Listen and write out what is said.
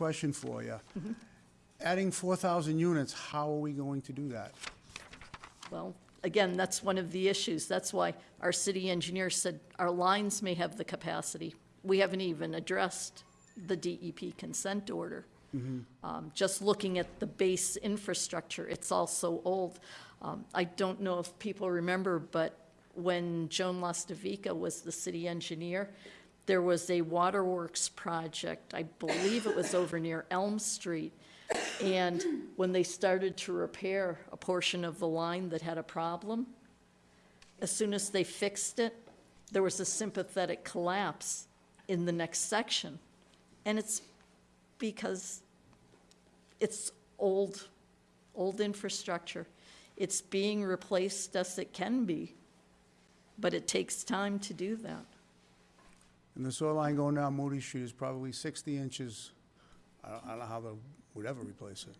question for you. Adding 4,000 units, how are we going to do that? Well, again, that's one of the issues. That's why our city engineer said our lines may have the capacity. We haven't even addressed the DEP consent order. Um, Just looking at the base infrastructure, it's all so old. Um, I don't know if people remember, but when Joan Lastavica was the city engineer, there was a waterworks project, I believe it was over near Elm Street. And when they started to repair a portion of the line that had a problem, as soon as they fixed it, there was a sympathetic collapse in the next section. And it's because it's old, old infrastructure. It's being replaced as it can be, but it takes time to do that. And the soil line going down Moody Street is probably 60 inches. I don't, I don't know how they would ever replace it.